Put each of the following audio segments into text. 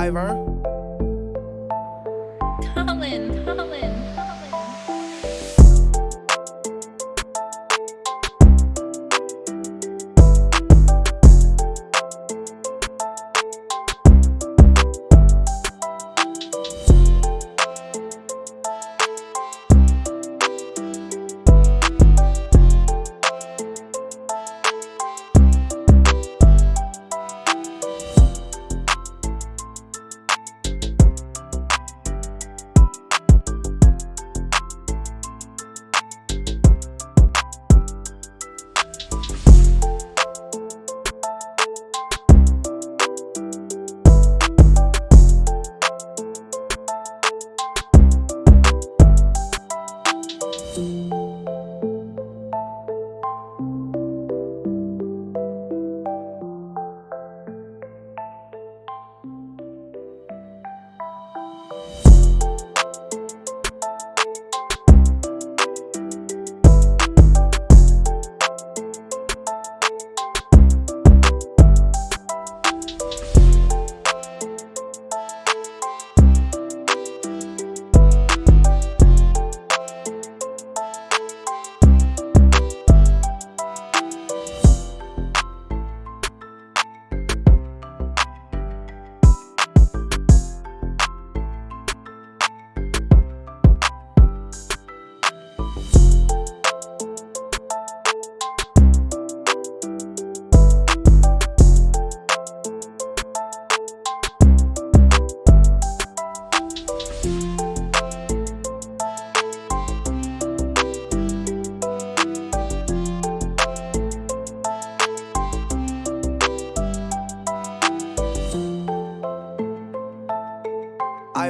Ivor, Colin, Colin, Colin.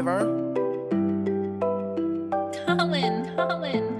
Ivor, Colin, Colin.